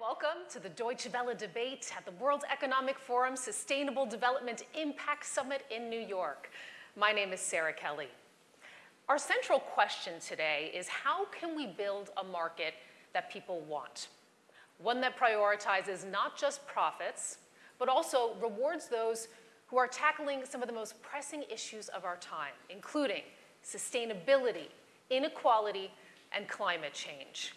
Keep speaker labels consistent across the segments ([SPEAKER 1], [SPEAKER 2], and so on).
[SPEAKER 1] Welcome to the Deutsche Welle debate at the World Economic Forum Sustainable Development Impact Summit in New York. My name is Sarah Kelly. Our central question today is how can we build a market that people want? One that prioritizes not just profits, but also rewards those who are tackling some of the most pressing issues of our time, including sustainability, inequality, and climate change.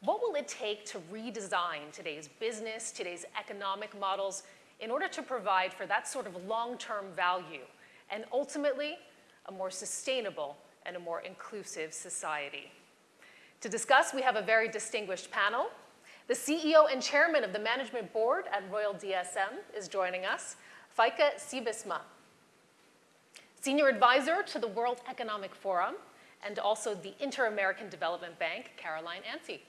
[SPEAKER 1] What will it take to redesign today's business, today's economic models, in order to provide for that sort of long-term value, and ultimately, a more sustainable and a more inclusive society? To discuss, we have a very distinguished panel. The CEO and chairman of the management board at Royal DSM is joining us, Feike Sijbesma. Senior advisor to the World Economic Forum, and also the Inter-American Development Bank, Caroline Anstey.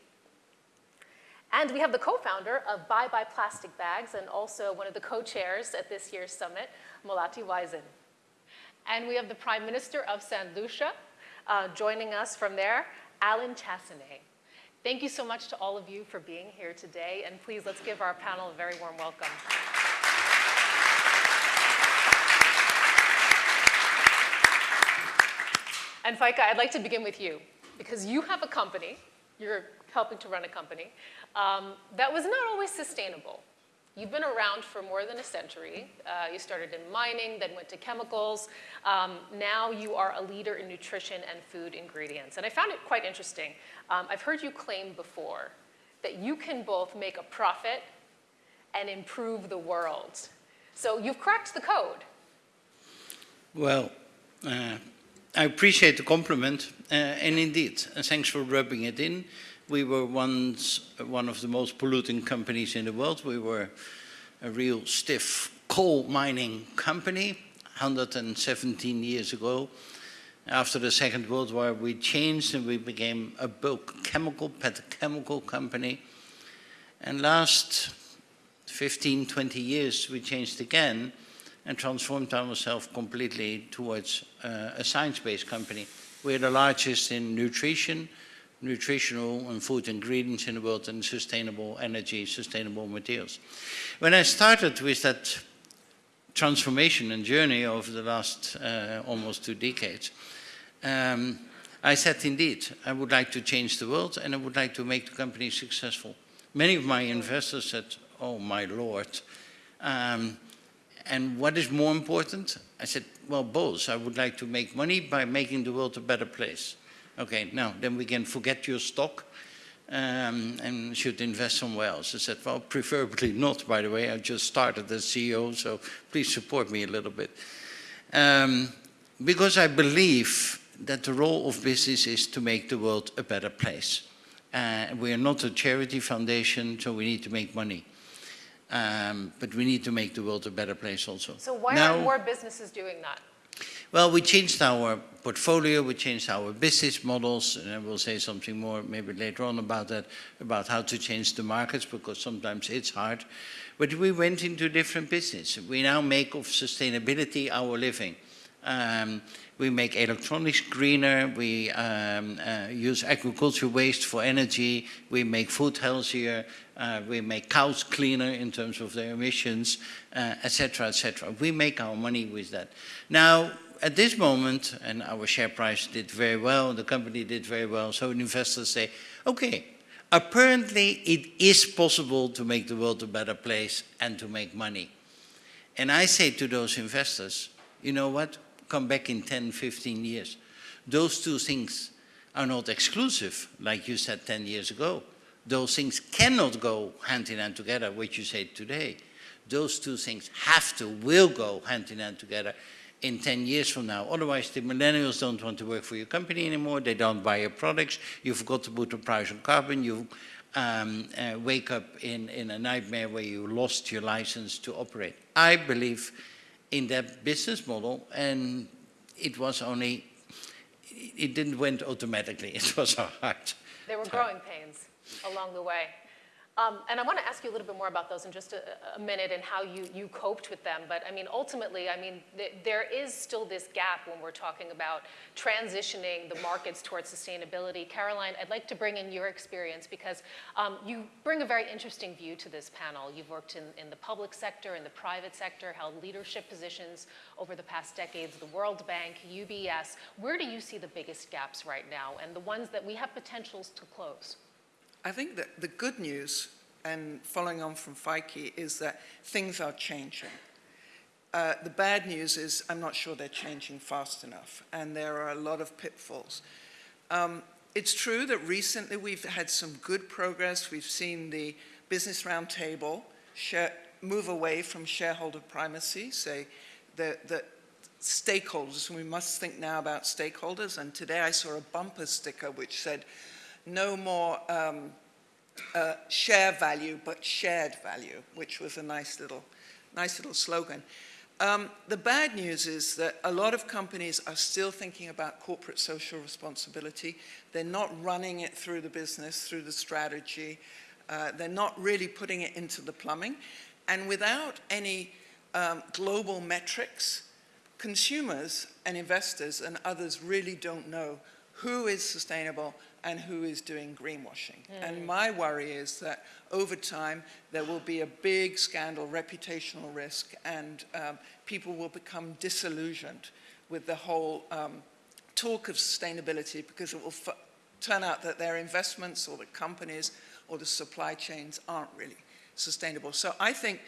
[SPEAKER 1] And we have the co-founder of Bye Bye Plastic Bags and also one of the co-chairs at this year's summit, Melati Wijsen. And we have the Prime Minister of St. Lucia uh, joining us from there, Allen Chastanet. Thank you so much to all of you for being here today, and please let's give our panel a very warm welcome. And Feike, I'd like to begin with you, because you have a company, you're helping to run a company, um, that was not always sustainable. You've been around for more than a century. Uh, you started in mining, then went to chemicals. Um, now you are a leader in nutrition and food ingredients. And I found it quite interesting. Um, I've heard you claim before that you can both make a profit and improve the world. So you've cracked the code.
[SPEAKER 2] Well, uh, I appreciate the compliment, uh, and indeed, uh, thanks for rubbing it in. We were once one of the most polluting companies in the world. We were a real stiff coal mining company 117 years ago. After the Second World War, we changed and we became a bulk chemical, petrochemical company. And last 15, 20 years, we changed again and transformed ourselves completely towards uh, a science-based company. We're the largest in nutrition, nutritional and food ingredients in the world and sustainable energy, sustainable materials. When I started with that transformation and journey over the last uh, almost two decades, um, I said, indeed, I would like to change the world and I would like to make the company successful. Many of my investors said, oh my Lord, um, and what is more important? I said, well, both. I would like to make money by making the world a better place. Okay, now then we can forget your stock um, and should invest somewhere else. I said, well, preferably not, by the way. I just started as CEO, so please support me a little bit. Um, because I believe that the role of business is to make the world a better place. Uh, we are not a charity foundation, so we need to make money. Um, but we need to make the world a better place also.
[SPEAKER 1] So why now, aren't more businesses doing that?
[SPEAKER 2] Well, we changed our portfolio, we changed our business models, and I will say something more maybe later on about that, about how to change the markets, because sometimes it's hard. But we went into different business. We now make of sustainability our living. Um, we make electronics greener, we um, uh, use agriculture waste for energy, we make food healthier, uh, we make cows cleaner in terms of their emissions, etc., uh, etc. Et we make our money with that. Now, at this moment, and our share price did very well, the company did very well, so investors say, okay, apparently it is possible to make the world a better place and to make money. And I say to those investors, you know what, come back in 10, 15 years. Those two things are not exclusive, like you said 10 years ago. Those things cannot go hand in hand together, which you say today. Those two things have to, will go hand in hand together in 10 years from now. Otherwise, the millennials don't want to work for your company anymore. They don't buy your products. You forgot to put a price on carbon. You um, uh, wake up in, in a nightmare where you lost your license to operate. I believe in that business model, and it was only, it didn't went automatically. It was a hard
[SPEAKER 1] There were growing pains along the way. Um, and I want to ask you a little bit more about those in just a, a minute and how you, you coped with them. But I mean, ultimately, I mean, th there is still this gap when we're talking about transitioning the markets towards sustainability. Caroline, I'd like to bring in your experience because um, you bring a very interesting view to this panel. You've worked in, in the public sector, in the private sector, held leadership positions over the past decades, the World Bank, UBS. Where do you see the biggest gaps right now and the ones that we have potentials to close?
[SPEAKER 3] I think that the good news, and following on from Feike, is that things are changing. Uh, the bad news is I'm not sure they're changing fast enough, and there are a lot of pitfalls. Um, it's true that recently we've had some good progress. We've seen the Business Roundtable move away from shareholder primacy, say that the stakeholders, we must think now about stakeholders, and today I saw a bumper sticker which said, no more um, uh, share value, but shared value, which was a nice little, nice little slogan. Um, the bad news is that a lot of companies are still thinking about corporate social responsibility. They're not running it through the business, through the strategy. Uh, they're not really putting it into the plumbing. And without any um, global metrics, consumers and investors and others really don't know who is sustainable and who is doing greenwashing. Mm. And my worry is that over time there will be a big scandal, reputational risk, and um, people will become disillusioned with the whole um, talk of sustainability because it will turn out that their investments or the companies or the supply chains aren't really sustainable. So I think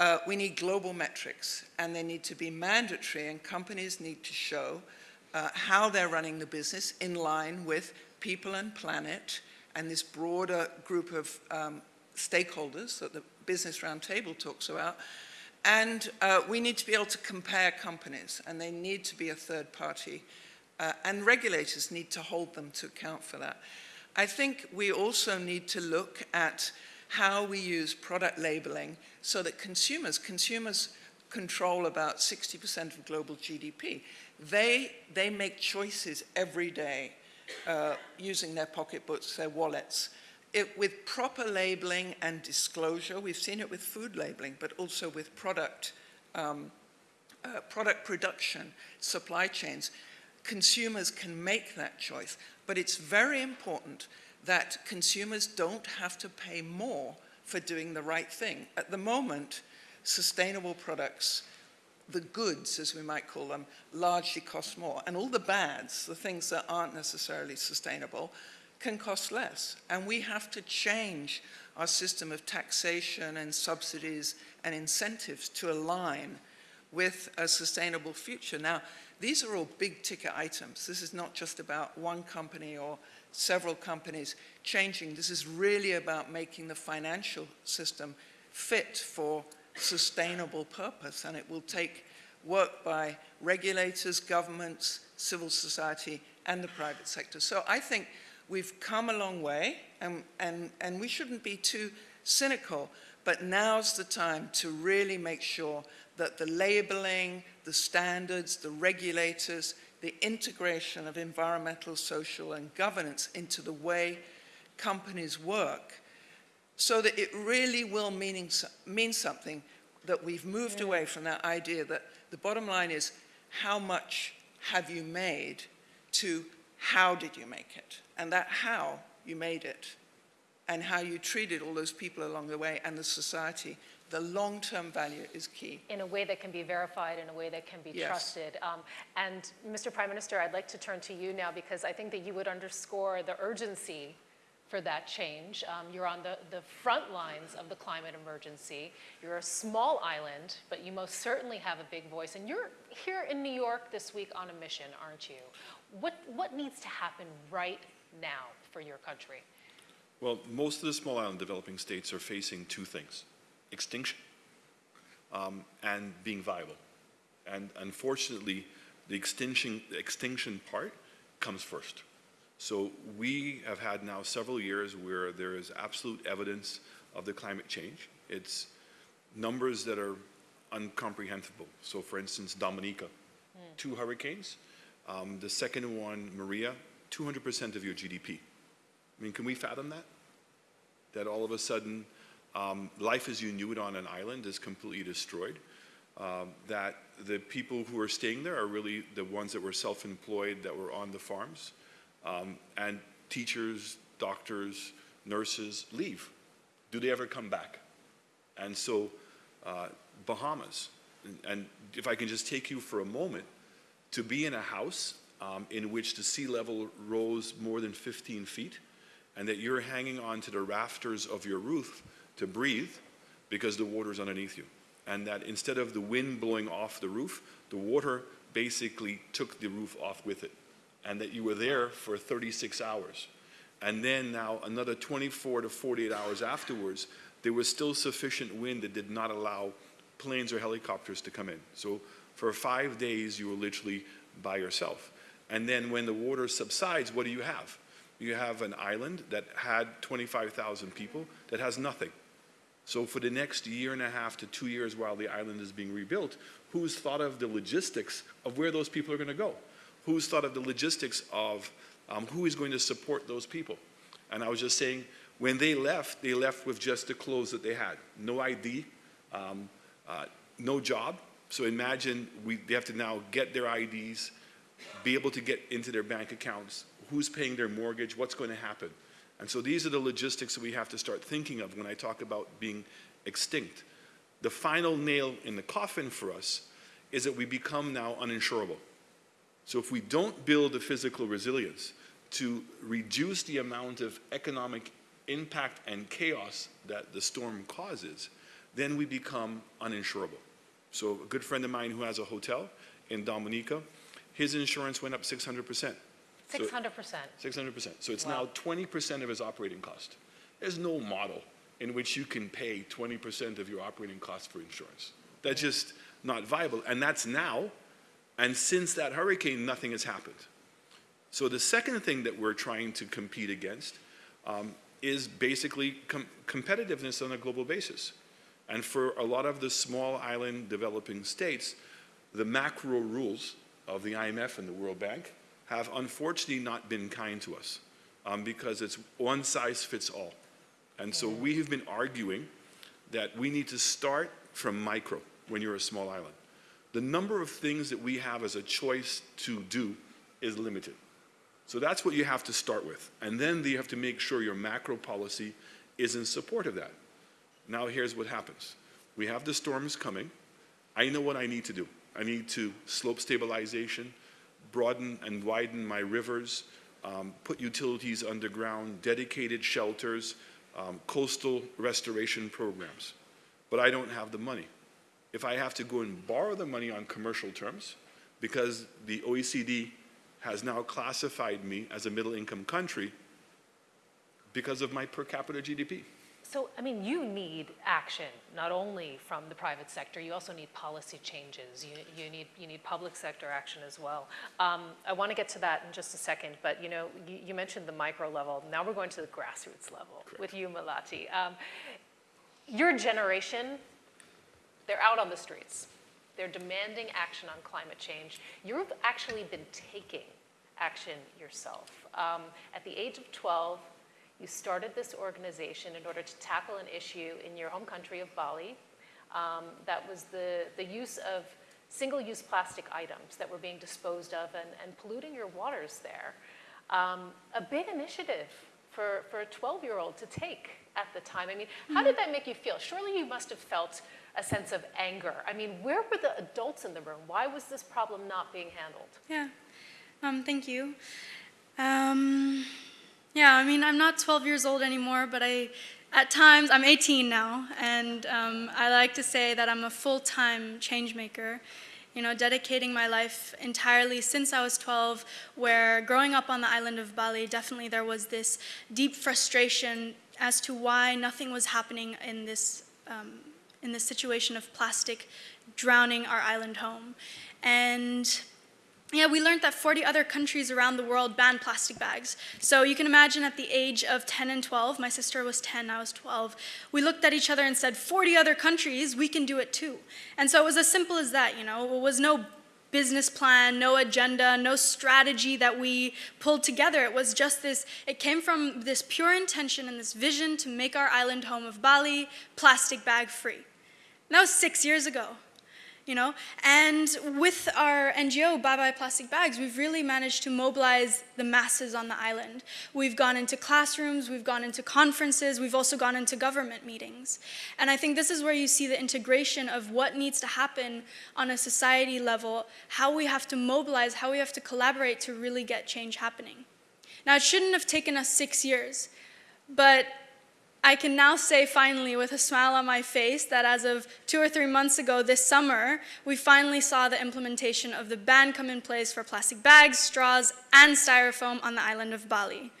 [SPEAKER 3] uh, we need global metrics and they need to be mandatory and companies need to show uh, how they're running the business in line with people and planet and this broader group of um, stakeholders that the Business Roundtable talks about. And uh, we need to be able to compare companies and they need to be a third party. Uh, and regulators need to hold them to account for that. I think we also need to look at how we use product labeling so that consumers, consumers control about 60% of global GDP. They, they make choices every day uh, using their pocketbooks, their wallets. It, with proper labeling and disclosure, we've seen it with food labeling, but also with product, um, uh, product production, supply chains, consumers can make that choice. But it's very important that consumers don't have to pay more for doing the right thing. At the moment, sustainable products the goods, as we might call them, largely cost more. And all the bads, the things that aren't necessarily sustainable, can cost less. And we have to change our system of taxation and subsidies and incentives to align with a sustainable future. Now, these are all big ticket items. This is not just about one company or several companies changing. This is really about making the financial system fit for sustainable purpose and it will take work by regulators, governments, civil society and the private sector. So I think we've come a long way and, and, and we shouldn't be too cynical, but now's the time to really make sure that the labeling, the standards, the regulators, the integration of environmental, social and governance into the way companies work so that it really will meaning, mean something that we've moved yeah. away from that idea that the bottom line is how much have you made to how did you make it? And that how you made it and how you treated all those people along the way and the society, the long-term value is key.
[SPEAKER 1] In a way that can be verified, in a way that can be yes. trusted. Um, and Mr. Prime Minister, I'd like to turn to you now because I think that you would underscore the urgency for that change. Um, you're on the, the front lines of the climate emergency. You're a small island, but you most certainly have a big voice. And you're here in New York this week on a mission, aren't you? What, what needs to happen right now for your country?
[SPEAKER 4] Well, most of the small island developing states are facing two things, extinction um, and being viable. And unfortunately, the extinction, the extinction part comes first. So we have had now several years where there is absolute evidence of the climate change. It's numbers that are incomprehensible. So for instance, Dominica, mm. two hurricanes. Um, the second one, Maria, 200% of your GDP. I mean, can we fathom that? that all of a sudden um, life as you knew it on an island is completely destroyed, um, that the people who are staying there are really the ones that were self-employed, that were on the farms, um, and teachers, doctors, nurses leave. Do they ever come back? And so uh, Bahamas, and, and if I can just take you for a moment, to be in a house um, in which the sea level rose more than 15 feet, and that you're hanging onto the rafters of your roof to breathe because the water's underneath you. And that instead of the wind blowing off the roof, the water basically took the roof off with it. And that you were there for 36 hours. And then now another 24 to 48 hours afterwards, there was still sufficient wind that did not allow planes or helicopters to come in. So for five days, you were literally by yourself. And then when the water subsides, what do you have? You have an island that had 25,000 people that has nothing. So for the next year and a half to two years while the island is being rebuilt, who's thought of the logistics of where those people are going to go? Who's thought of the logistics of um, who is going to support those people? And I was just saying, when they left, they left with just the clothes that they had. No ID, um, uh, no job. So imagine we, they have to now get their IDs, be able to get into their bank accounts, who's paying their mortgage, what's going to happen. And so these are the logistics that we have to start thinking of when I talk about being extinct. The final nail in the coffin for us is that we become now uninsurable. So if we don't build the physical resilience to reduce the amount of economic impact and chaos that the storm causes, then we become uninsurable. So a good friend of mine who has a hotel in Dominica, his insurance went up 600%.
[SPEAKER 1] 600%.
[SPEAKER 4] 600%. So it's
[SPEAKER 1] Wow.
[SPEAKER 4] now 20% of his operating cost. There's no model in which you can pay 20% of your operating cost for insurance. That's just not viable. And that's now. And since that hurricane, nothing has happened. So the second thing that we're trying to compete against um, is basically com- competitiveness on a global basis. And for a lot of the small island developing states, the macro rules of the IMF and the World Bank have unfortunately not been kind to us um, because it's one size fits all. And so we have been arguing that we need to start from micro when you're a small island. The number of things that we have as a choice to do is limited. So that's what you have to start with. And then you have to make sure your macro policy is in support of that. Now here's what happens. We have the storms coming. I know what I need to do. I need to slope stabilization, broaden and widen my rivers, um, put utilities underground, dedicated shelters, um, coastal restoration programs. But I don't have the money. If I have to go and borrow the money on commercial terms, because the OECD has now classified me as a middle income country because of my per capita GDP.
[SPEAKER 1] So, I mean, you need action, not only from the private sector, you also need policy changes. You, you, need, you need public sector action as well. Um, I want to get to that in just a second, but you know, you, you mentioned the micro level. Now we're going to the grassroots level with you, Melati. Um, your generation, they're out on the streets. They're demanding action on climate change. You've actually been taking action yourself. Um, at the age of 12, you started this organization in order to tackle an issue in your home country of Bali. Um, that was the, the use of single-use plastic items that were being disposed of and, and polluting your waters there. Um, a big initiative for, for a 12-year-old to take at the time. I mean, how did that make you feel? Surely you must have felt a sense of anger. I mean, where were the adults in the room? Why was this problem not being handled?
[SPEAKER 5] Yeah. Um, thank you. Um, yeah, I mean, I'm not 12 years old anymore, but I, at times, I'm 18 now, and um, I like to say that I'm a full-time change maker. You know, dedicating my life entirely since I was 12, where growing up on the island of Bali, definitely there was this deep frustration as to why nothing was happening in this, um, in this situation of plastic drowning our island home. And yeah, we learned that 40 other countries around the world ban plastic bags. So you can imagine at the age of 10 and 12, my sister was 10, I was 12, we looked at each other and said, 40 other countries, we can do it too. And so it was as simple as that, you know, it was no business plan, no agenda, no strategy that we pulled together. It was just this, it came from this pure intention and this vision to make our island home of Bali plastic bag free. That was six years ago you know? And with our NGO, Bye Bye Plastic Bags, we've really managed to mobilize the masses on the island. We've gone into classrooms, we've gone into conferences, we've also gone into government meetings. And I think this is where you see the integration of what needs to happen on a society level, how we have to mobilize, how we have to collaborate to really get change happening. Now, it shouldn't have taken us six years, but I can now say finally with a smile on my face that as of two or three months ago this summer, we finally saw the implementation of the ban come in place for plastic bags, straws, and styrofoam on the island of Bali.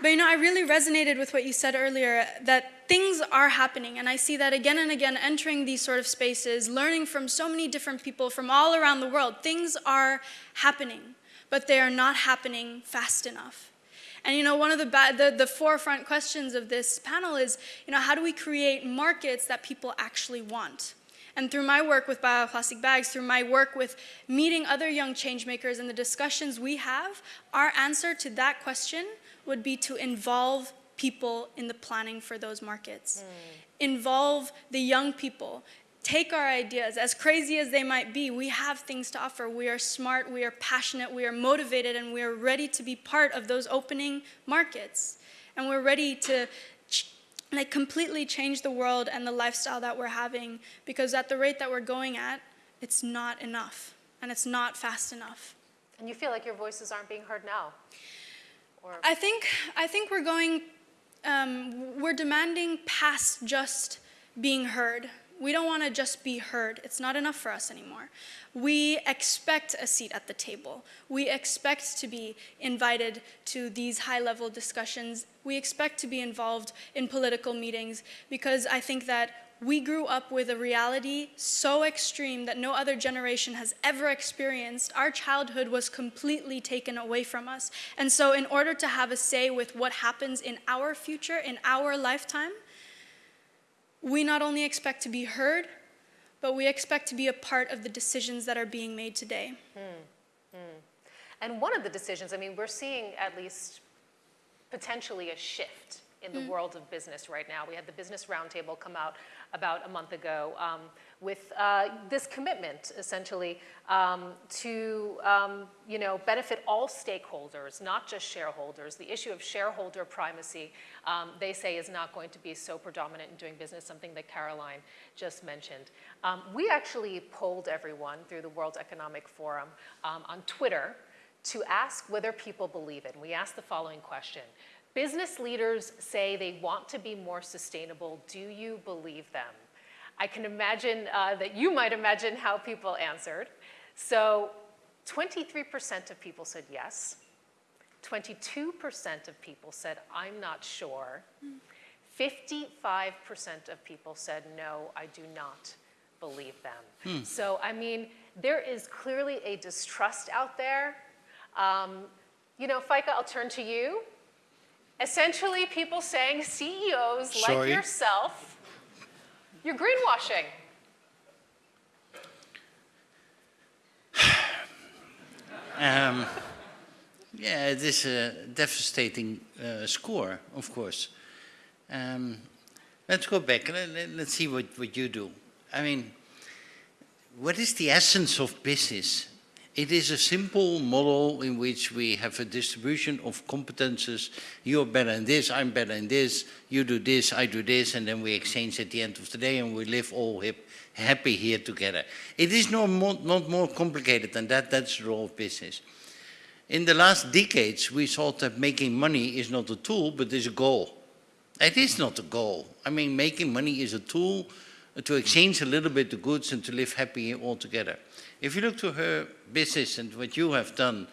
[SPEAKER 5] But you know, I really resonated with what you said earlier that things are happening. And I see that again and again entering these sort of spaces, learning from so many different people from all around the world. Things are happening, but they are not happening fast enough. And you know, one of the, the, the forefront questions of this panel is, you know, how do we create markets that people actually want? And through my work with Bye Bye Plastic Bags, through my work with meeting other young changemakers and the discussions we have, our answer to that question would be to involve people in the planning for those markets. Mm. Involve the young people. Take our ideas, as crazy as they might be, we have things to offer. We are smart, we are passionate, we are motivated, and we are ready to be part of those opening markets. And we're ready to like completely change the world and the lifestyle that we're having because at the rate that we're going at, it's not enough and it's not fast enough.
[SPEAKER 1] And you feel like your voices aren't being heard now?
[SPEAKER 5] Or? I think I think we're going um, we're demanding past just being heard. We don't want to just be heard. It's not enough for us anymore. We expect a seat at the table. We expect to be invited to these high level discussions. We expect to be involved in political meetings because I think that we grew up with a reality so extreme that no other generation has ever experienced. Our childhood was completely taken away from us. And so, in order to have a say with what happens in our future, in our lifetime, we not only expect to be heard, but we expect to be a part of the decisions that are being made today. Hmm.
[SPEAKER 1] Hmm. And one of the decisions, I mean, we're seeing at least potentially a shift in the mm. world of business right now. We had the Business Roundtable come out about a month ago um, with uh, this commitment, essentially, um, to um, you know benefit all stakeholders, not just shareholders. The issue of shareholder primacy, um, they say, is not going to be so predominant in doing business. Something that Caroline just mentioned. Um, we actually polled everyone through the World Economic Forum um, on Twitter to ask whether people believe it. And we asked the following question. Business leaders say they want to be more sustainable. Do you believe them? I can imagine uh, that you might imagine how people answered. So 23% of people said yes. 22% of people said, I'm not sure. 55% of people said, no, I do not believe them. Hmm. So, I mean, there is clearly a distrust out there. Um, you know, Feike, I'll turn to you. Essentially, people saying CEOs Sorry. like yourself, you're greenwashing.
[SPEAKER 2] um, yeah, it is a devastating uh, score, of course. Um, let's go back. Let, us see what, what you do. I mean, what is the essence of business? It is a simple model in which we have a distribution of competences. You're better in this, I'm better in this, you do this, I do this, and then we exchange at the end of the day and we live all hip, happy here together. It is no more, not more complicated than that, that's the role of business. In the last decades, we thought that making money is not a tool, but is a goal. It is not a goal. I mean, making money is a tool to exchange a little bit the goods and to live happy all together. If you look to her business and what you have done,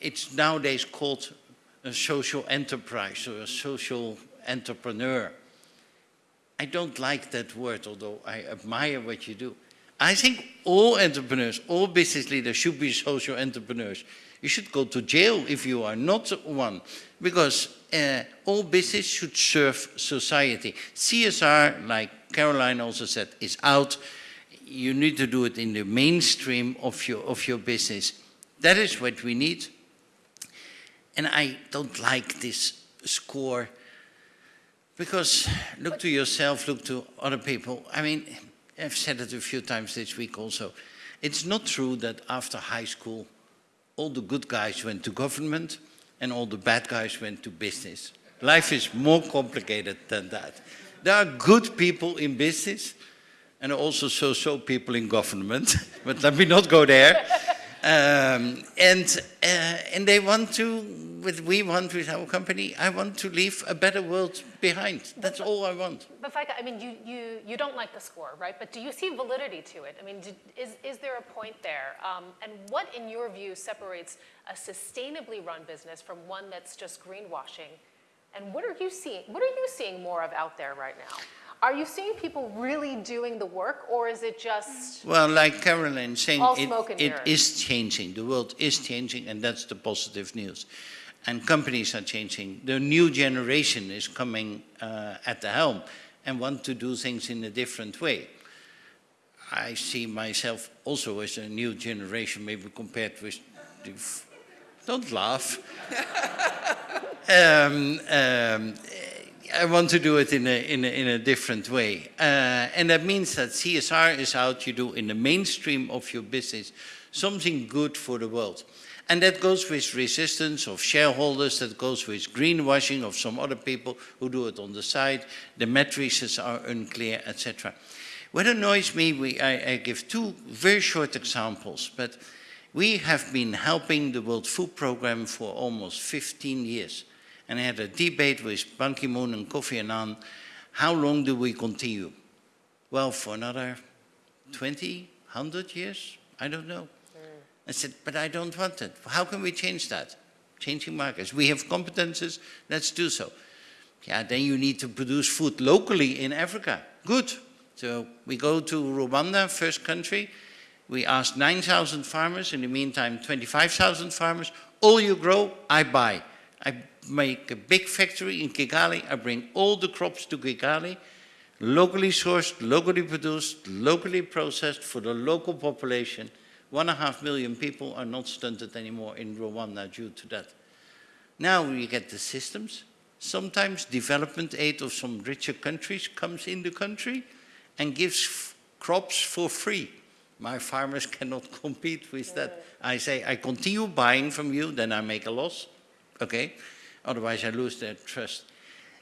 [SPEAKER 2] it's nowadays called a social enterprise or a social entrepreneur. I don't like that word, although I admire what you do. I think all entrepreneurs, all business leaders should be social entrepreneurs You should go to jail if you are not one, because uh, all business should serve society. CSR, like Caroline also said, is out. You need to do it in the mainstream of your, of your business. That is what we need. And I don't like this score because look to yourself, look to other people. I mean, I've said it a few times this week also. It's not true that after high school, all the good guys went to government and all the bad guys went to business. Life is more complicated than that. There are good people in business and also so-so people in government, but let me not go there. Um, and, uh, and they want to, with we want with our company, I want to leave a better world behind. That's all I want.
[SPEAKER 1] But Feike, I mean, you, you, you don't like the score, right? But do you see validity to it? I mean, did, is, is there a point there? Um, and what, in your view, separates a sustainably run business from one that's just greenwashing? And what are you seeing, what are you seeing more of out there right now? Are you seeing people really doing the work, or is it just,
[SPEAKER 2] Well, like Caroline saying, it, it is changing. The world is changing, and that's the positive news. And companies are changing. The new generation is coming uh, at the helm and want to do things in a different way. I see myself also as a new generation, maybe compared with the... Don't laugh. um, um, I want to do it in a, in a, in a different way. Uh, and that means that CSR is out, you do in the mainstream of your business something good for the world. And that goes with resistance of shareholders, that goes with greenwashing of some other people who do it on the side, the matrices are unclear, etc. What annoys me, we, I, I give two very short examples, but we have been helping the World Food Programme for almost 15 years. And I had a debate with Ban Ki-moon and Kofi Annan, how long do we continue? Well, for another 20, 100 years? I don't know. I said, but I don't want it. How can we change that? Changing markets. We have competences, let's do so. Yeah, then you need to produce food locally in Africa. Good. So we go to Rwanda, first country. We asked 9,000 farmers, in the meantime 25,000 farmers, all you grow, I buy. I make a big factory in Kigali, I bring all the crops to Kigali, locally sourced, locally produced, locally processed for the local population. One and a half million people are not stunted anymore in Rwanda due to that. Now we get the systems. Sometimes development aid of some richer countries comes in the country and gives crops for free. My farmers cannot compete with that. I say, I continue buying from you, then I make a loss. Okay? Otherwise I lose their trust.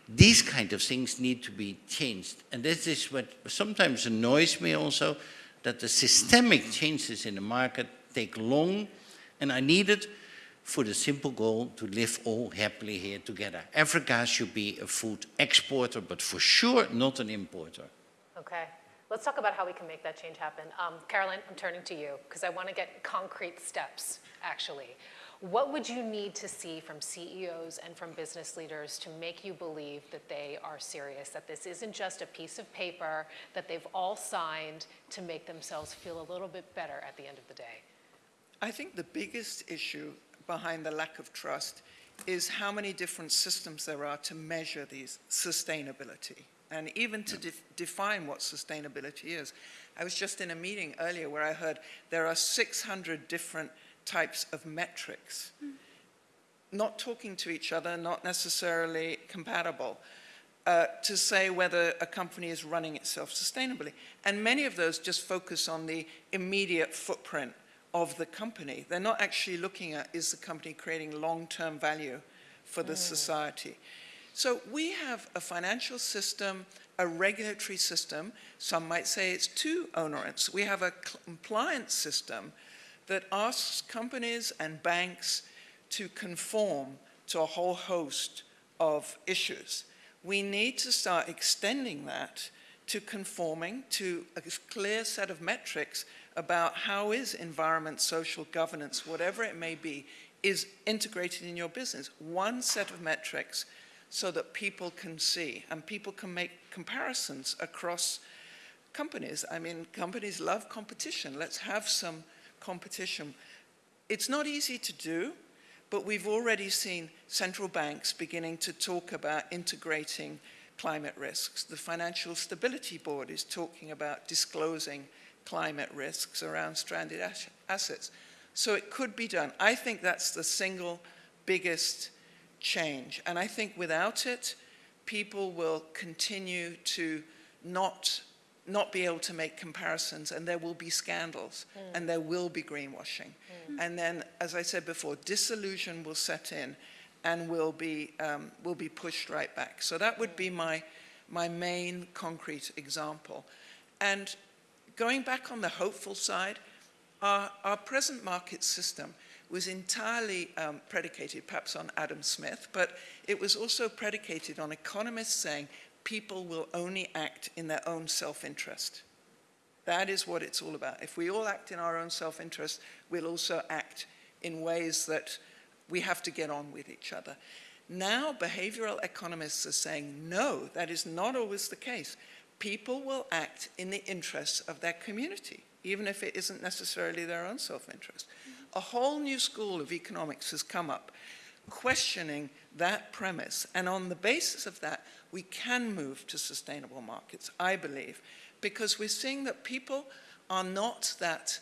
[SPEAKER 2] These kind of things need to be changed. And this is what sometimes annoys me also, that the systemic changes in the market take long, and I need it for the simple goal to live all happily here together. Africa should be a food exporter, but for sure not an importer.
[SPEAKER 1] Let's talk about how we can make that change happen. Um, Caroline, I'm turning to you because I want to get concrete steps, actually. What would you need to see from CEOs and from business leaders to make you believe that they are serious, that this isn't just a piece of paper that they've all signed to make themselves feel a little bit better at the end of the day?
[SPEAKER 3] I think the biggest issue behind the lack of trust is how many different systems there are to measure these sustainability and even to def- define what sustainability is. I was just in a meeting earlier where I heard there are 600 different types of metrics, not talking to each other, not necessarily compatible. Uh, to say whether a company is running itself sustainably. And many of those just focus on the immediate footprint of the company. They're not actually looking at is the company creating long-term value for the society. So we have a financial system, a regulatory system. Some might say it's too onerous. We have a compliance system that asks companies and banks to conform to a whole host of issues. We need to start extending that to conforming to a clear set of metrics about how is environment, social governance, whatever it may be, is integrated in your business. One set of metrics so that people can see and people can make comparisons across companies. I mean, companies love competition. Let's have some competition. It's not easy to do, but we've already seen central banks beginning to talk about integrating climate risks. The Financial Stability Board is talking about disclosing climate risks around stranded assets. So it could be done. I think that's the single biggest change. And I think without it, people will continue to not, not be able to make comparisons and there will be scandals and there will be greenwashing. And then, as I said before, disillusion will set in and will be, um, will be pushed right back. So that would be my, my main concrete example. And going back on the hopeful side, our, our present market system was entirely um, predicated perhaps on Adam Smith, but it was also predicated on economists saying people will only act in their own self-interest. That is what it's all about. If we all act in our own self-interest, we'll also act in ways that we have to get on with each other. Now, behavioral economists are saying, no, that is not always the case. People will act in the interests of their community, even if it isn't necessarily their own self-interest. A whole new school of economics has come up questioning that premise. And on the basis of that, we can move to sustainable markets, I believe, because we're seeing that people are not that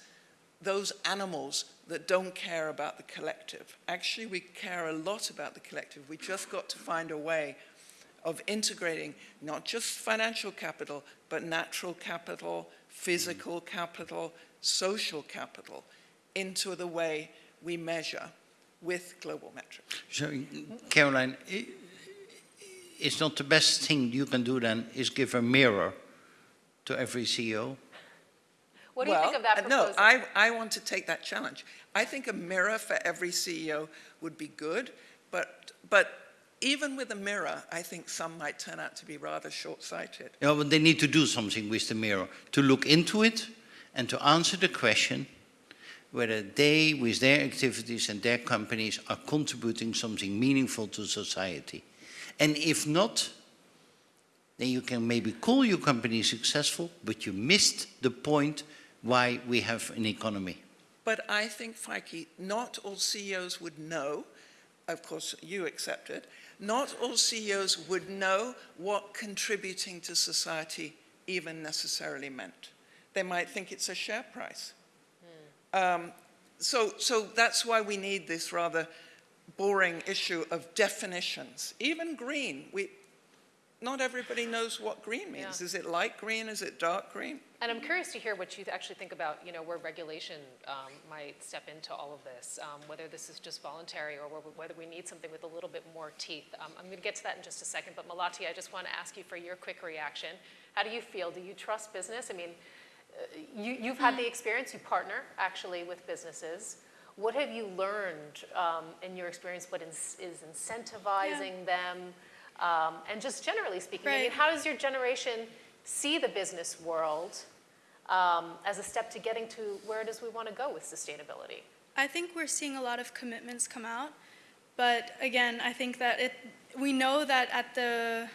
[SPEAKER 3] those animals that don't care about the collective. Actually, we care a lot about the collective. We just got to find a way of integrating not just financial capital, but natural capital, physical capital, social capital into the way we measure with global metrics.
[SPEAKER 2] So, Caroline, it's not the best thing you can do then is give a mirror to every CEO?
[SPEAKER 1] What do you think of that
[SPEAKER 3] uh,
[SPEAKER 1] proposal?
[SPEAKER 3] No, I, I want to take that challenge. I think a mirror for every CEO would be good, but, but even with a mirror, I think some might turn out to be rather short-sighted.
[SPEAKER 2] Yeah, but they need to do something with the mirror, to look into it and to answer the question whether they, with their activities and their companies, are contributing something meaningful to society. And if not, then you can maybe call your company successful, but you missed the point why we have an economy.
[SPEAKER 3] But I think, Feike, not all CEOs would know, of course you accept it, not all CEOs would know what contributing to society even necessarily meant. They might think it's a share price. Um, so, so that's why we need this rather boring issue of definitions. Even green, we, not everybody knows what green means.
[SPEAKER 1] Yeah.
[SPEAKER 3] Is it light green? Is it dark green?
[SPEAKER 1] And I'm curious to hear what you actually think about, you know, where regulation um, might step into all of this, um, whether this is just voluntary or whether- we need something with a little bit more teeth. Um, I'm going to get to that in just a second, but Melati, I just want to ask you for your quick reaction. How do you feel? Do you trust business? I mean, you, you've had the experience, you partner actually with businesses. What have you learned um, in your experience? What is, is incentivizing them? Um, and just generally speaking, I mean, how does your generation see the business world um, as a step to getting to where it is we want to go with sustainability?
[SPEAKER 5] I think we're seeing a lot of commitments come out, but again, I think that it, we know that at the,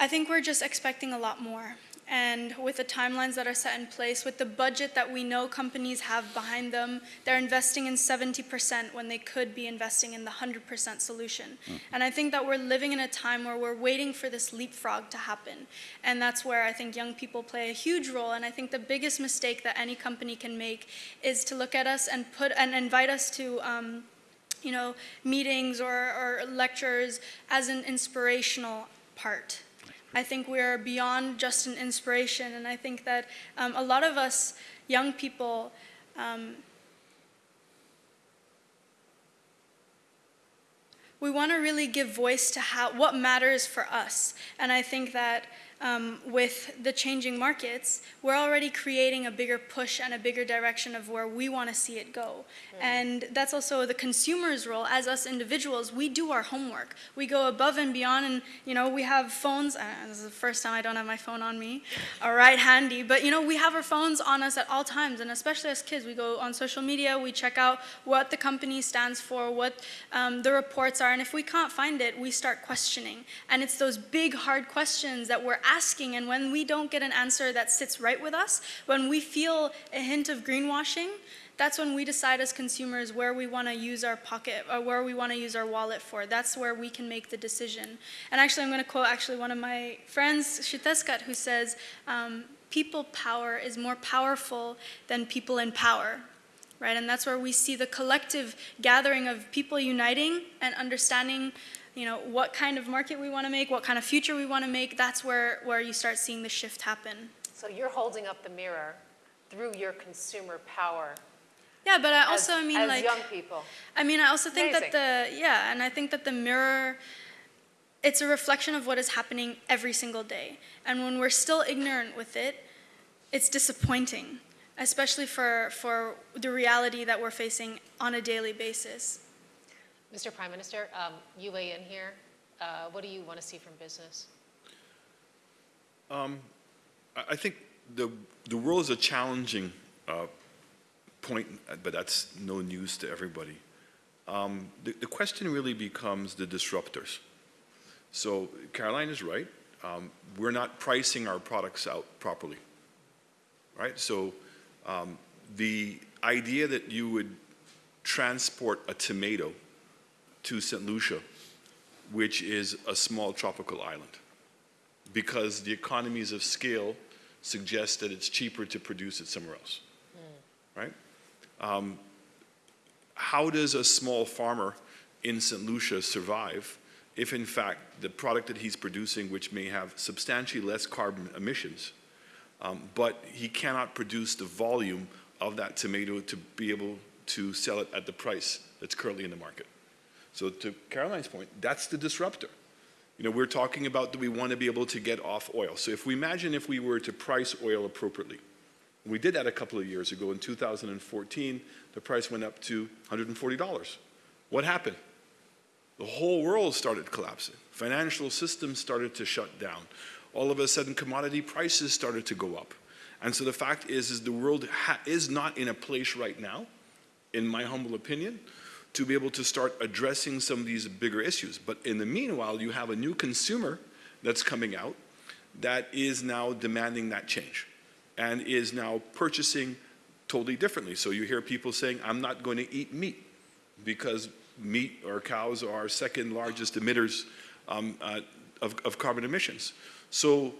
[SPEAKER 5] I think we're just expecting a lot more. And with the timelines that are set in place, with the budget that we know companies have behind them, they're investing in 70% when they could be investing in the 100% solution. And I think that we're living in a time where we're waiting for this leapfrog to happen. And that's where I think young people play a huge role. And I think the biggest mistake that any company can make is to look at us and put and invite us to um, you know, meetings or, or lectures as an inspirational part. I think we're beyond just an inspiration, and I think that um, a lot of us young people um, we want to really give voice to how what matters for us, and I think that um, with the changing markets, we're already creating a bigger push and a bigger direction of where we want to see it go. And that's also the consumer's role. As us individuals, we do our homework. We go above and beyond, and you know, we have phones. Uh, this is the first time I don't have my phone on me, all right, handy. But you know, we have our phones on us at all times, and especially as kids, we go on social media. We check out what the company stands for, what um, the reports are, and if we can't find it, we start questioning. And it's those big, hard questions that we're asking, and when we don't get an answer that sits right with us, when we feel a hint of greenwashing, that's when we decide as consumers where we want to use our pocket or where we want to use our wallet for. That's where we can make the decision. And actually, I'm going to quote actually one of my friends, Xiuhtezcatl, who says, um, people power is more powerful than people in power. Right? And that's where we see the collective gathering of people uniting and understanding you know, what kind of market we want to make, what kind of future we want to make, that's where, where you start seeing the shift happen.
[SPEAKER 1] So you're holding up the mirror through your consumer power
[SPEAKER 5] Yeah, but I
[SPEAKER 1] as,
[SPEAKER 5] also, I mean,
[SPEAKER 1] as
[SPEAKER 5] like,
[SPEAKER 1] young people.
[SPEAKER 5] I mean, I also think
[SPEAKER 1] Amazing.
[SPEAKER 5] that the, yeah, and I think that the mirror, it's a reflection of what is happening every single day. And when we're still ignorant with it, it's disappointing, especially for, for the reality that we're facing on a daily basis.
[SPEAKER 1] Mr. Prime Minister, um, you weigh in here. Uh, what do you want to see from business?
[SPEAKER 4] I I think the, the world is a challenging uh, point, but that's no news to everybody. Um, the, the question really becomes the disruptors. So Caroline is right. Um, we're not pricing our products out properly, right? So um, the idea that you would transport a tomato to St. Lucia, which is a small tropical island, because the economies of scale suggest that it's cheaper to produce it somewhere else, right? Um, how does a small farmer in St. Lucia survive if in fact the product that he's producing, which may have substantially less carbon emissions, um, but he cannot produce the volume of that tomato to be able to sell it at the price that's currently in the market? So to Caroline's point, that's the disruptor. You know, we're talking about do we want to be able to get off oil. So if we imagine if we were to price oil appropriately, we did that a couple of years ago. In 2014, the price went up to $140. What happened? The whole world started collapsing. Financial systems started to shut down. All of a sudden, commodity prices started to go up. And so the fact is, is the world is not in a place right now, in my humble opinion, to be able to start addressing some of these bigger issues. But in the meanwhile, you have a new consumer that's coming out that is now demanding that change and is now purchasing totally differently. So you hear people saying, I'm not going to eat meat because meat or cows are our second largest emitters um, uh, of, of carbon emissions. So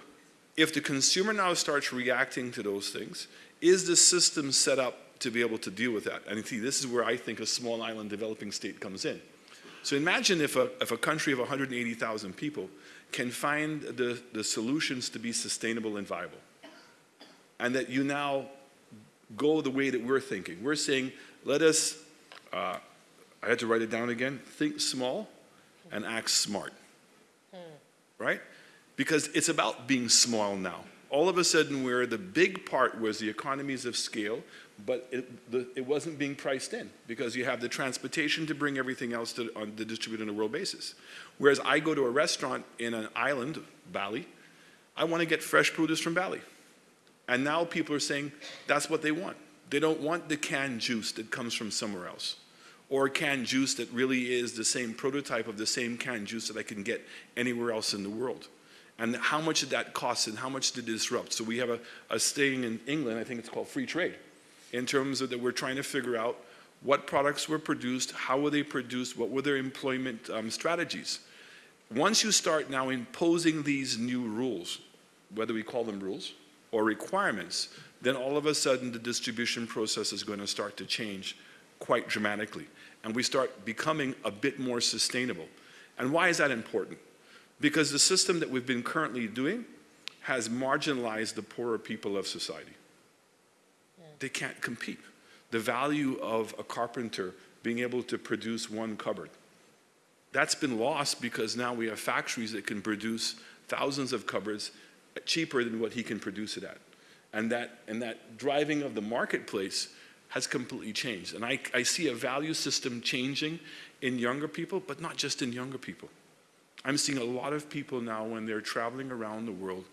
[SPEAKER 4] if the consumer now starts reacting to those things, is the system set up to be able to deal with that. And see, this is where I think a small island developing state comes in. So imagine if a, if a country of 180,000 people can find the, the solutions to be sustainable and viable. And that you now go the way that we're thinking. We're saying, let us, uh, I had to write it down again, think small and act smart. Right? Because it's about being small now all of a sudden where the big part was the economies of scale, but it, the, it wasn't being priced in because you have the transportation to bring everything else to on the distribute on a world basis. Whereas I go to a restaurant in an island, Bali, I want to get fresh produce from Bali. And now people are saying that's what they want. They don't want the canned juice that comes from somewhere else or canned juice that really is the same prototype of the same canned juice that I can get anywhere else in the world and how much did that cost and how much did it disrupt? So we have a, a staying in England, I think it's called free trade, in terms of that we're trying to figure out what products were produced, how were they produced, what were their employment um, strategies. Once you start now imposing these new rules, whether we call them rules or requirements, then all of a sudden the distribution process is going to start to change quite dramatically. And we start becoming a bit more sustainable. And why is that important? Because the system that we've been currently doing has marginalized the poorer people of society. Yeah. They can't compete. The value of a carpenter being able to produce one cupboard, that's been lost because now we have factories that can produce thousands of cupboards cheaper than what he can produce it at. And that, and that driving of the marketplace has completely changed. And I, I see a value system changing in younger people, but not just in younger people. I'm seeing a lot of people now when they're traveling around the world.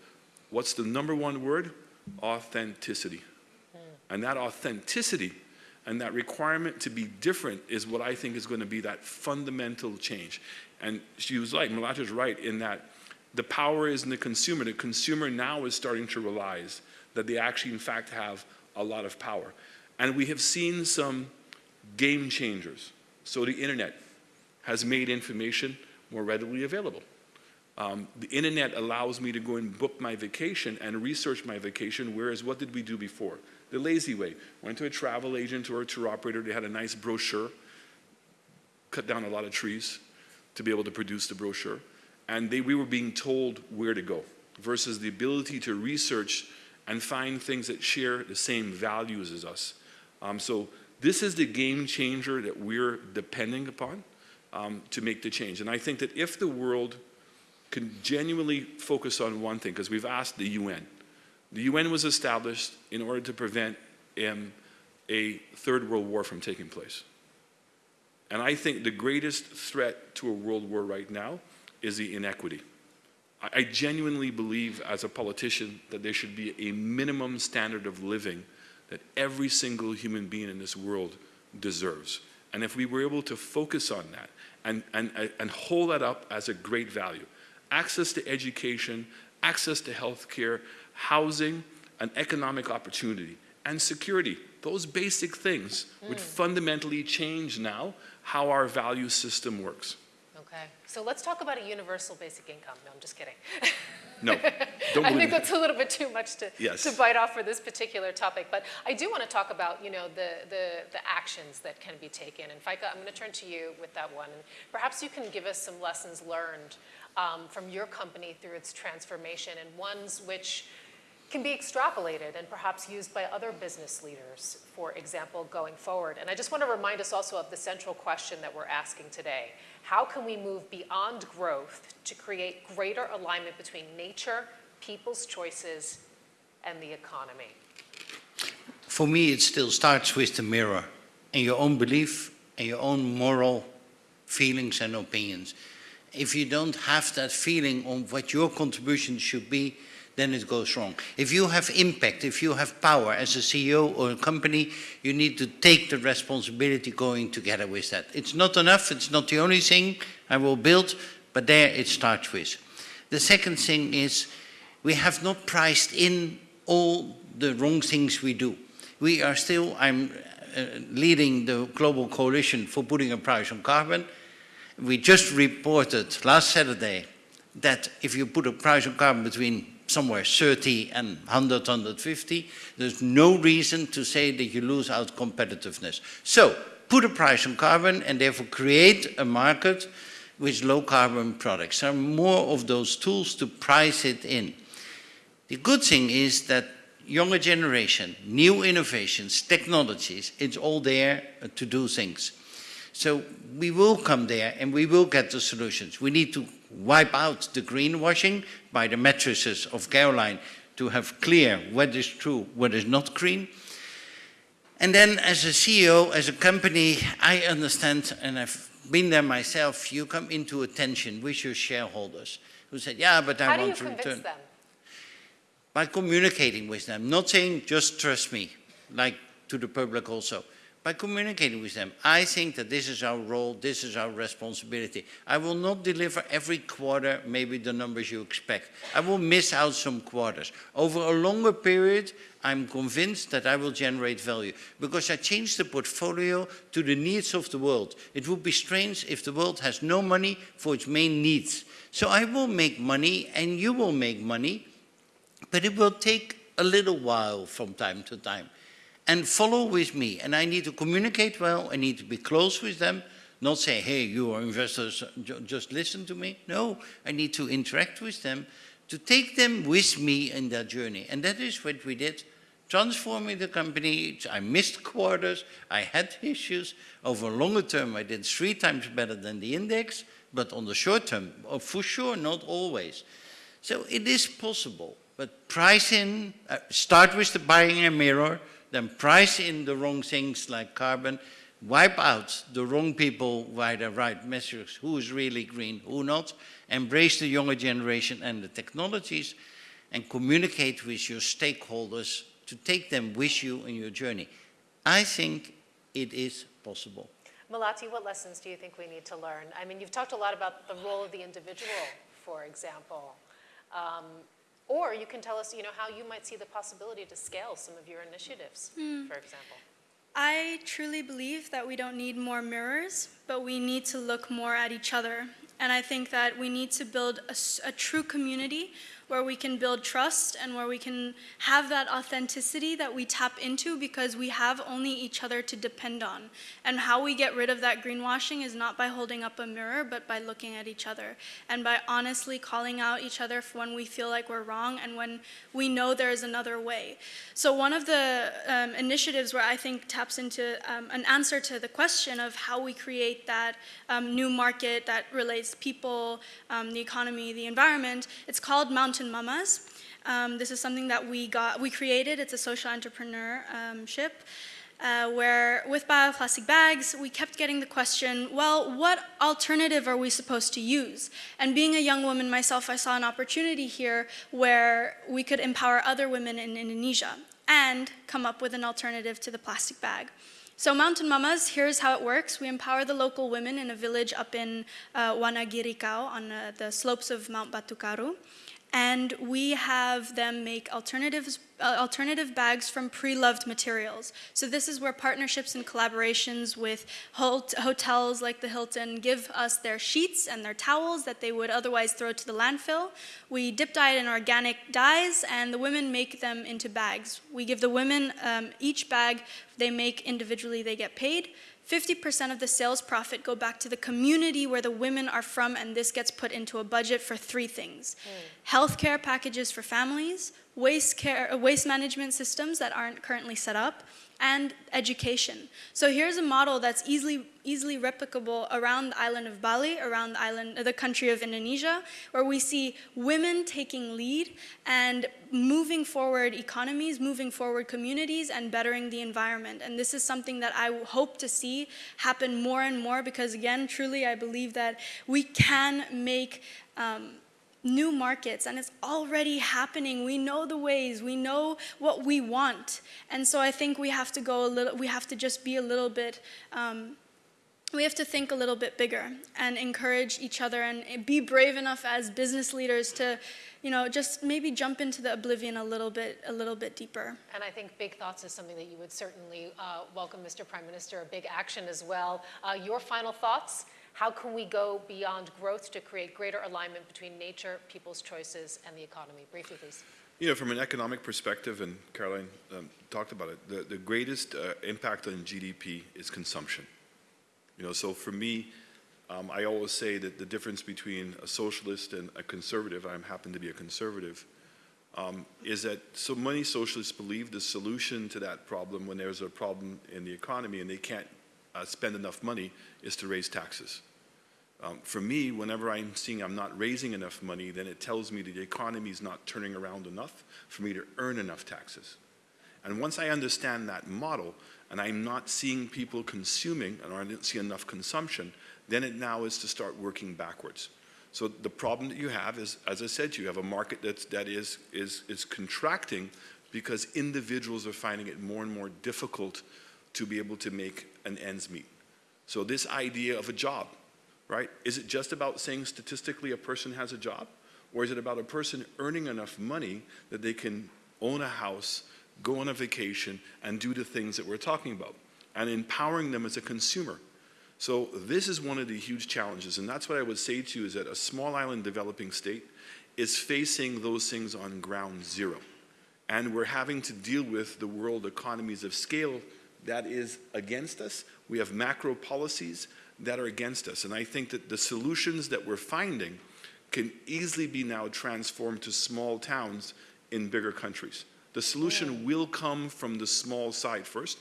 [SPEAKER 4] What's the number one word? Authenticity. Mm. And that authenticity and that requirement to be different is what I think is going to be that fundamental change. And she was right, Melati's right in that the power is in the consumer. The consumer now is starting to realize that they actually, in fact, have a lot of power. And we have seen some game changers. So the internet has made information more readily available. Um, the internet allows me to go and book my vacation and research my vacation, whereas what did we do before? The lazy way. Went to a travel agent or a tour operator, they had a nice brochure, cut down a lot of trees to be able to produce the brochure, and they, we were being told where to go, versus the ability to research and find things that share the same values as us. Um, so this is the game changer that we're depending upon um, to make the change. And I think that if the world can genuinely focus on one thing, because we've asked the UN. The UN was established in order to prevent um, a third world war from taking place. And I think the greatest threat to a world war right now is the inequity. I, I genuinely believe as a politician that there should be a minimum standard of living that every single human being in this world deserves. And if we were able to focus on that and, and, and hold that up as a great value, access to education, access to health care, housing, and economic opportunity, and security. Those basic things would hmm. fundamentally change now how our value system works.
[SPEAKER 1] Okay, so let's talk about a universal basic income. No, I'm just kidding.
[SPEAKER 4] No,
[SPEAKER 1] I think that's a little bit too much to,
[SPEAKER 4] Yes.
[SPEAKER 1] to bite off for this particular topic. But I do want to talk about, you know, the, the, the actions that can be taken. And Feike, I'm going to turn to you with that one. And perhaps you can give us some lessons learned um, from your company through its transformation and ones which can be extrapolated and perhaps used by other business leaders, for example, going forward. And I just want to remind us also of the central question that we're asking today. How can we move beyond growth to create greater alignment between nature, people's choices, and the economy?
[SPEAKER 2] For me, it still starts with the mirror and your own belief and your own moral feelings and opinions. If you don't have that feeling on what your contribution should be, then it goes wrong. If you have impact, if you have power as a CEO or a company, you need to take the responsibility going together with that. It's not enough, it's not the only thing I will build, but there it starts with. The second thing is we have not priced in all the wrong things we do. We are still, I'm uh, leading the global coalition for putting a price on carbon. We just reported last Saturday that if you put a price on carbon between somewhere 30 and 100, 150, there's no reason to say that you lose out competitiveness. So put a price on carbon and therefore create a market with low carbon products. There are more of those tools to price it in. The good thing is that younger generation, new innovations, technologies, it's all there to do things. So we will come there and we will get the solutions. We need to wipe out the greenwashing by the matrices of Caroline to have clear what is true, what is not green. And then as a CEO, as a company, I understand, and I've been there myself, you come into a tension with your shareholders who said, yeah, but I
[SPEAKER 1] How do you
[SPEAKER 2] want to
[SPEAKER 1] convince
[SPEAKER 2] return
[SPEAKER 1] them?
[SPEAKER 2] by communicating with them, not saying just trust me, like to the public also, by communicating with them. I think that this is our role, this is our responsibility. I will not deliver every quarter maybe the numbers you expect. I will miss out some quarters. Over a longer period, I'm convinced that I will generate value because I change the portfolio to the needs of the world. It would be strange if the world has no money for its main needs. So I will make money and you will make money but it will take a little while from time to time. And follow with me. And I need to communicate well. I need to be close with them. Not say, hey, you are investors, just listen to me. No, I need to interact with them to take them with me in that journey. And that is what we did. Transforming the company, I missed quarters, I had issues. Over longer term, I did three times better than the index, but on the short term, oh, for sure, not always. So it is possible, but price in, uh, start with the buying a mirror, then price in the wrong things like carbon, wipe out the wrong people by the right measures, who is really green, who not, embrace the younger generation and the technologies, and communicate with your stakeholders to take them with you in your journey. I think it is possible.
[SPEAKER 1] Melati, what lessons do you think we need to learn? I mean, you've talked a lot about the role of the individual, for example. Um, or you can tell us, you know, how you might see the possibility to scale some of your initiatives, hmm. for example.
[SPEAKER 5] I truly believe that we don't need more mirrors, but we need to look more at each other. And I think that we need to build a true community where we can build trust and where we can have that authenticity that we tap into because we have only each other to depend on. And how we get rid of that greenwashing is not by holding up a mirror, but by looking at each other and by honestly calling out each other when we feel like we're wrong and when we know there is another way. So, one of the um, initiatives where I think taps into um, an answer to the question of how we create that um, new market that relates people, um, the economy, the environment, it's called Mountain Mamas. Um, this is something that we got, we created. It's a social entrepreneurship. Uh, where with Bye Bye Plastic Bags, we kept getting the question, well, what alternative are we supposed to use? And being a young woman myself, I saw an opportunity here where we could empower other women in Indonesia and come up with an alternative to the plastic bag. So Mountain Mamas, here's how it works. We empower the local women in a village up in uh, Wanagiri Kauh on uh, the slopes of Mount Batukaru and we have them make alternatives, uh, alternative bags from pre-loved materials. So this is where partnerships and collaborations with hot- hotels like the Hilton give us their sheets and their towels that they would otherwise throw to the landfill. We dip dye it in organic dyes, and the women make them into bags. We give the women um, each bag they make individually, they get paid. 50% of the sales profit go back to the community where the women are from, and this gets put into a budget for three things healthcare packages for families, waste, care, uh, waste management systems that aren't currently set up, and education. So here's a model that's easily, easily replicable around the island of Bali, around the island, the country of Indonesia, where we see women taking lead and moving forward economies, moving forward communities, and bettering the environment. And this is something that I hope to see happen more and more because, again, truly, I believe that we can make. Um, new markets and it's already happening we know the ways we know what we want and so i think we have to go a little we have to just be a little bit um, we have to think a little bit bigger and encourage each other and be brave enough as business leaders to you know just maybe jump into the oblivion a little bit a little bit deeper
[SPEAKER 1] And I think big thoughts is something that you would certainly uh, welcome, Mr. Prime Minister, a big action as well. Uh, your final thoughts? How can we go beyond growth to create greater alignment between nature, people's choices, and the economy? Briefly, please.
[SPEAKER 4] You know, from an economic perspective, and Caroline um, talked about it, the, the greatest uh, impact on GDP is consumption. You know, so for me, um, I always say that the difference between a socialist and a conservative, I happen to be a conservative, um, is that so many socialists believe the solution to that problem when there's a problem in the economy and they can't uh, spend enough money is to raise taxes. Um, for me, whenever I'm seeing I'm not raising enough money, then it tells me that the economy is not turning around enough for me to earn enough taxes. And once I understand that model, and I'm not seeing people consuming, or I didn't see enough consumption, then it now is to start working backwards. So the problem that you have is, as I said, you have a market that's, that is, is, is contracting because individuals are finding it more and more difficult to be able to make an ends meet. So this idea of a job, right? Is it just about saying statistically a person has a job? Or is it about a person earning enough money that they can own a house, go on a vacation, and do the things that we're talking about? And empowering them as a consumer. So this is one of the huge challenges, and that's what I would say to you is that a small island developing state is facing those things on ground zero. And we're having to deal with the world economies of scale that is against us. We have macro policies that are against us. And I think that the solutions that we're finding can easily be now transformed to small towns in bigger countries. The solution will come from the small side first.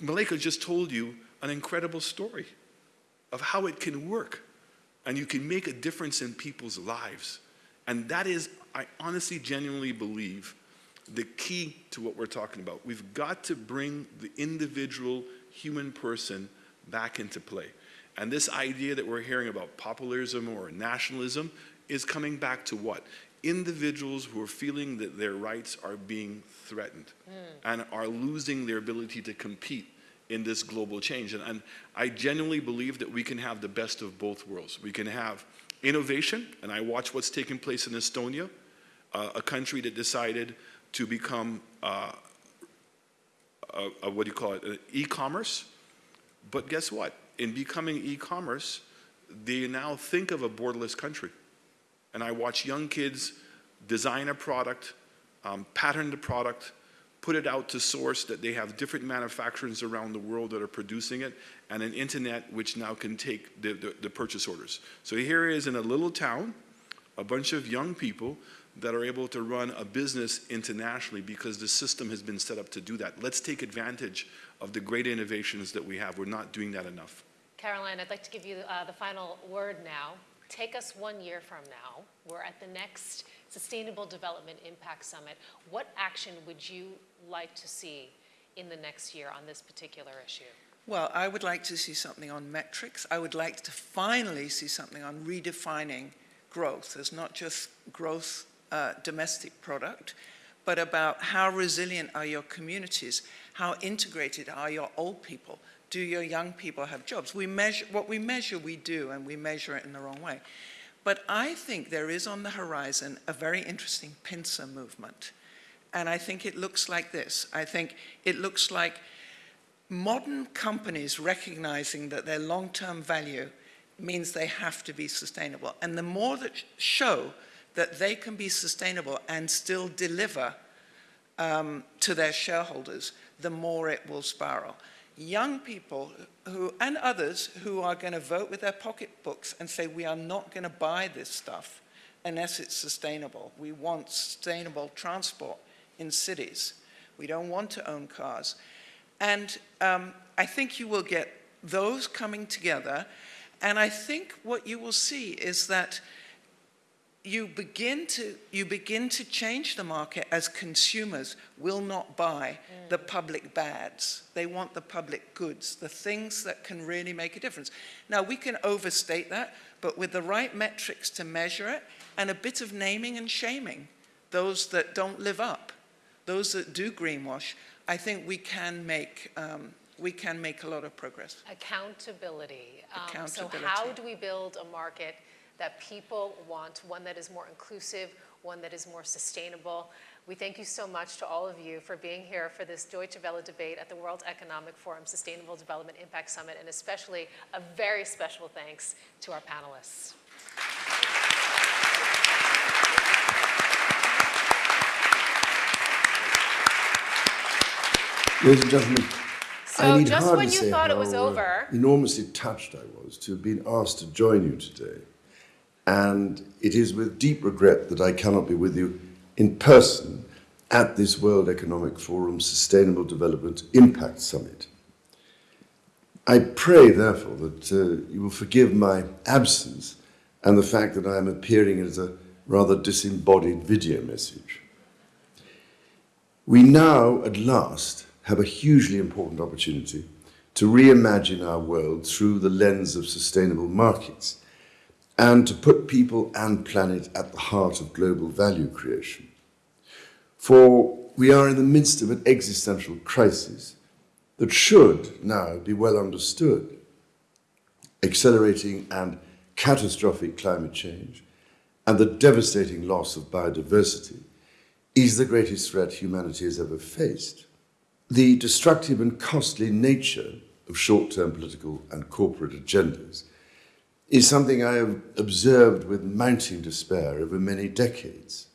[SPEAKER 4] Malika just told you an incredible story of how it can work and you can make a difference in people's lives. And that is, I honestly, genuinely believe, the key to what we're talking about. We've got to bring the individual human person back into play. And this idea that we're hearing about populism or nationalism is coming back to what? Individuals who are feeling that their rights are being threatened and are losing their ability to compete in this global change. And, and I genuinely believe that we can have the best of both worlds. We can have innovation, and I watch what's taking place in Estonia, uh, a country that decided to become uh, a, a what do you call it, uh, e-commerce. But guess what? In becoming e-commerce, they now think of a borderless country. And I watch young kids design a product, um, pattern the product, put it out to source that they have different manufacturers around the world that are producing it, and an internet which now can take the, the, the purchase orders. So here is in a little town, a bunch of young people that are able to run a business internationally because the system has been set up to do that. Let's take advantage of the great innovations that we have. We're not doing that enough.
[SPEAKER 1] Caroline, I'd like to give you uh, the final word now. Take us one year from now. We're at the next Sustainable Development Impact Summit. What action would you like to see in the next year on this particular issue?
[SPEAKER 3] Well, I would like to see something on metrics. I would like to finally see something on redefining growth as not just growth uh, domestic product, but about how resilient are your communities, how integrated are your old people, do your young people have jobs? We measure, what we measure, we do, and we measure it in the wrong way. But I think there is on the horizon a very interesting pincer movement. And I think it looks like this. I think it looks like modern companies recognizing that their long-term value means they have to be sustainable. And the more that show that they can be sustainable and still deliver um, to their shareholders, the more it will spiral. Young people who, and others who are going to vote with their pocketbooks and say, we are not going to buy this stuff unless it's sustainable. We want sustainable transport in cities. We don't want to own cars. And um, I think you will get those coming together. And I think what you will see is that you begin to you begin to change the market as consumers will not buy mm. the public bads they want the public goods the things that can really make a difference now we can overstate that but with the right metrics to measure it and a bit of naming and shaming those that don't live up those that do greenwash i think we can make um, we can make a lot of progress
[SPEAKER 1] accountability, um,
[SPEAKER 3] accountability.
[SPEAKER 1] so how do we build a market that people want, one that is more inclusive, one that is more sustainable. We thank you so much to all of you for being here for this Deutsche Welle debate at the World Economic Forum Sustainable Development Impact Summit, and especially a very special thanks to our panelists.
[SPEAKER 6] Ladies and gentlemen,
[SPEAKER 1] so
[SPEAKER 6] I need
[SPEAKER 1] just
[SPEAKER 6] hardly
[SPEAKER 1] when you
[SPEAKER 6] say
[SPEAKER 1] thought it was over,
[SPEAKER 6] enormously touched I was to have been asked to join you today. And it is with deep regret that I cannot be with you in person at this World Economic Forum Sustainable Development Impact Summit. I pray, therefore, that uh, you will forgive my absence and the fact that I am appearing as a rather disembodied video message. We now, at last, have a hugely important opportunity to reimagine our world through the lens of sustainable markets and to put people and planet at the heart of global value creation. For we are in the midst of an existential crisis that should now be well understood. Accelerating and catastrophic climate change and the devastating loss of biodiversity is the greatest threat humanity has ever faced. The destructive and costly nature of short-term political and corporate agendas is something I have observed with mounting despair over many decades.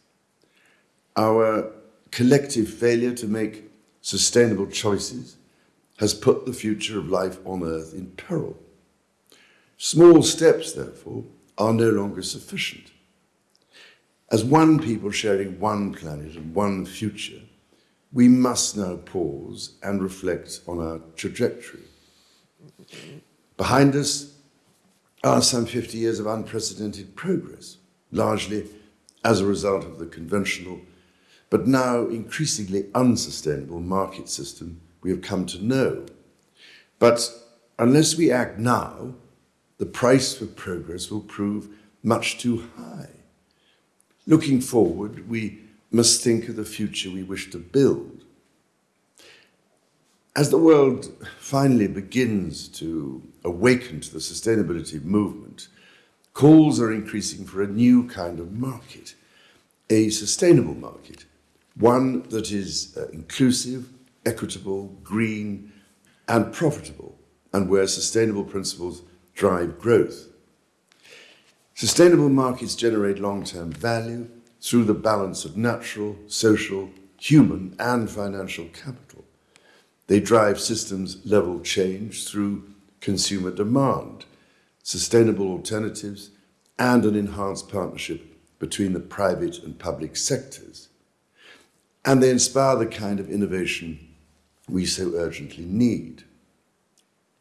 [SPEAKER 6] Our collective failure to make sustainable choices has put the future of life on Earth in peril. Small steps, therefore, are no longer sufficient. As one people sharing one planet and one future, we must now pause and reflect on our trajectory. Behind us are some 50 years of unprecedented progress, largely as a result of the conventional, but now increasingly unsustainable market system we have come to know. But unless we act now, the price for progress will prove much too high. Looking forward, we must think of the future we wish to build. As the world finally begins to awaken to the sustainability movement, calls are increasing for a new kind of market, a sustainable market, one that is uh, inclusive, equitable, green, and profitable, and where sustainable principles drive growth. Sustainable markets generate long-term value through the balance of natural, social, human, and financial capital. They drive systems level change through consumer demand, sustainable alternatives, and an enhanced partnership between the private and public sectors. And they inspire the kind of innovation we so urgently need.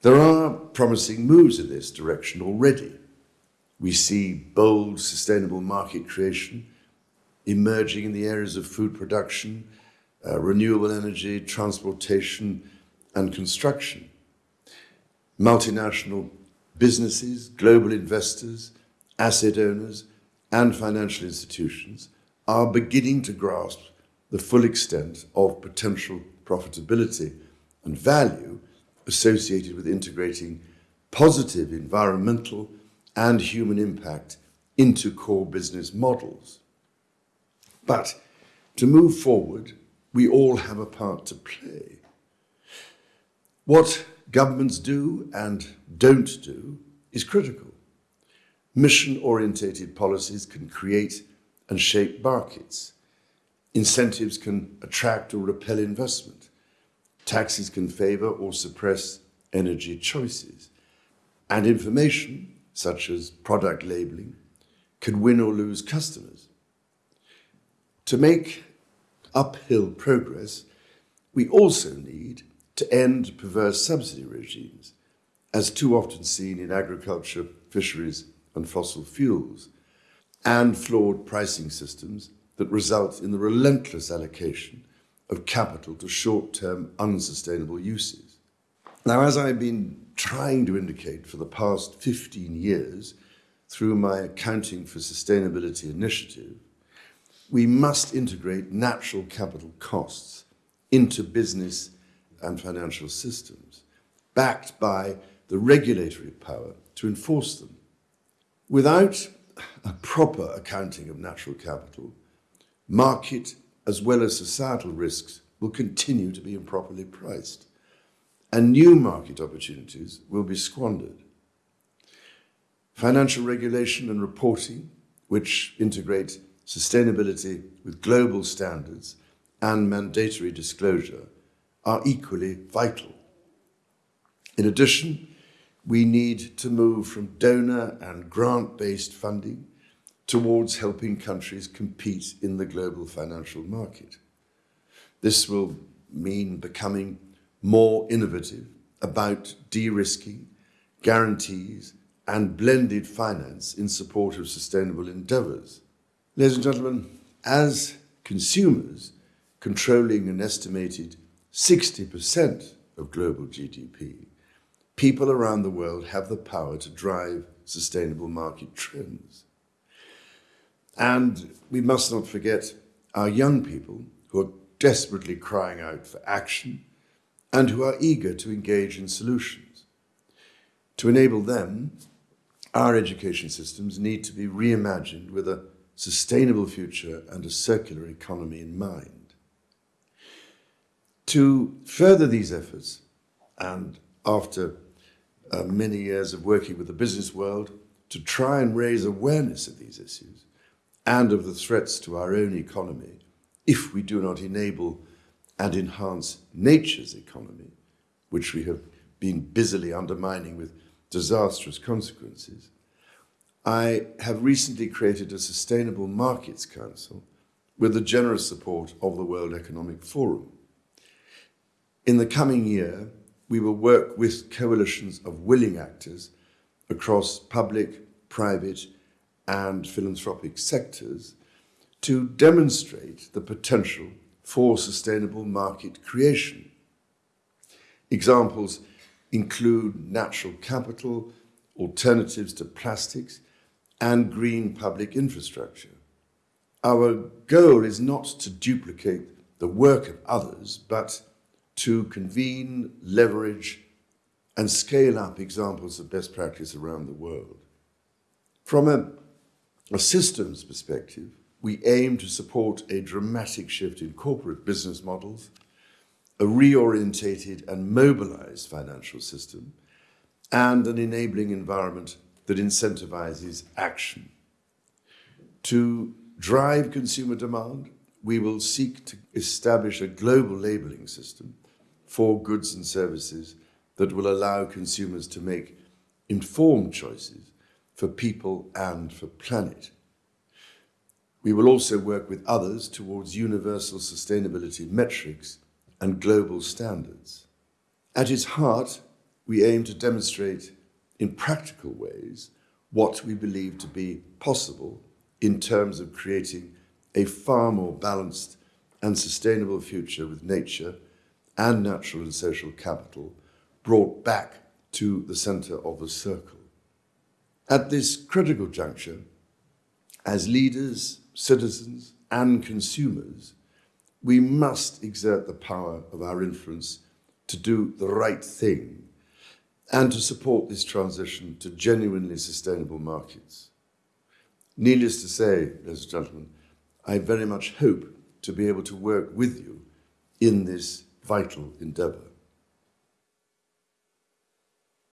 [SPEAKER 6] There are promising moves in this direction already. We see bold, sustainable market creation emerging in the areas of food production, uh, renewable energy, transportation, and construction. Multinational businesses, global investors, asset owners, and financial institutions are beginning to grasp the full extent of potential profitability and value associated with integrating positive environmental and human impact into core business models. But to move forward, we all have a part to play. What governments do and don't do is critical. Mission-orientated policies can create and shape markets. Incentives can attract or repel investment. Taxes can favor or suppress energy choices. And information, such as product labeling, can win or lose customers. To make uphill progress, we also need to end perverse subsidy regimes, as too often seen in agriculture, fisheries, and fossil fuels, and flawed pricing systems that result in the relentless allocation of capital to short-term unsustainable uses. Now, as I've been trying to indicate for the past 15 years through my Accounting for Sustainability initiative, we must integrate natural capital costs into business and financial systems, backed by the regulatory power to enforce them. Without a proper accounting of natural capital, market as well as societal risks will continue to be improperly priced, and new market opportunities will be squandered. Financial regulation and reporting, which integrate sustainability with global standards and mandatory disclosure, are equally vital. In addition, we need to move from donor and grant-based funding towards helping countries compete in the global financial market. This will mean becoming more innovative about de-risking, guarantees, and blended finance in support of sustainable endeavours. Ladies and gentlemen, as consumers controlling an estimated 60% of global GDP, people around the world have the power to drive sustainable market trends. And we must not forget our young people who are desperately crying out for action and who are eager to engage in solutions. To enable them, our education systems need to be reimagined with a sustainable future and a circular economy in mind. To further these efforts, and after uh, many years of working with the business world to try and raise awareness of these issues and of the threats to our own economy if we do not enable and enhance nature's economy, which we have been busily undermining with disastrous consequences, I have recently created a Sustainable Markets Council with the generous support of the World Economic Forum. In the coming year, we will work with coalitions of willing actors across public, private and philanthropic sectors to demonstrate the potential for sustainable market creation. Examples include natural capital, alternatives to plastics, and green public infrastructure. Our goal is not to duplicate the work of others, but to convene, leverage, and scale up examples of best practice around the world. From a, a systems perspective, we aim to support a dramatic shift in corporate business models a reorientated and mobilized financial system, and an enabling environment that incentivizes action. To drive consumer demand, we will seek to establish a global labeling system for goods and services that will allow consumers to make informed choices for people and for planet. We will also work with others towards universal sustainability metrics and global standards. At its heart, we aim to demonstrate in practical ways what we believe to be possible in terms of creating a far more balanced and sustainable future with nature and natural and social capital brought back to the center of the circle. At this critical juncture, as leaders, citizens, and consumers, we must exert the power of our influence to do the right thing and to support this transition to genuinely sustainable markets. Needless to say, ladies and gentlemen, I very much hope to be able to work with you in this vital endeavour.